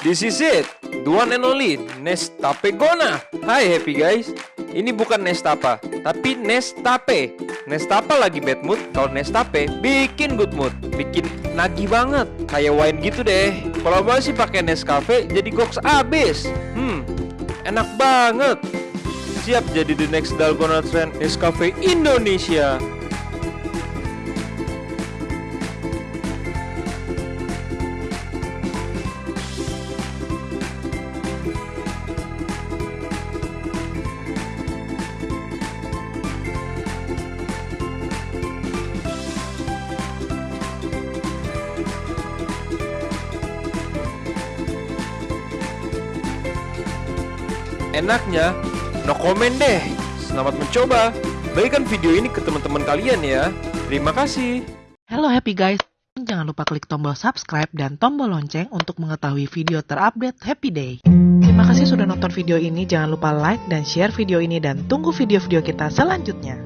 This is it, the one and only Nestape Gona. Hai happy guys, ini bukan Nestapa, tapi Nestape. Nestapa lagi bad mood, kalau Nestape bikin good mood, bikin nagih banget, kayak wine gitu deh. Kalau mau sih pakai Nescafe, jadi goks abis. Hmm, enak banget. Siap jadi the next Dalgona Trend Nescafe Indonesia. Enaknya, no comment deh. Selamat mencoba. Bagikan video ini ke teman-teman kalian ya. Terima kasih. Halo happy guys, jangan lupa klik tombol subscribe dan tombol lonceng untuk mengetahui video terupdate Happy Day. Terima kasih sudah nonton video ini, jangan lupa like dan share video ini dan tunggu video-video kita selanjutnya.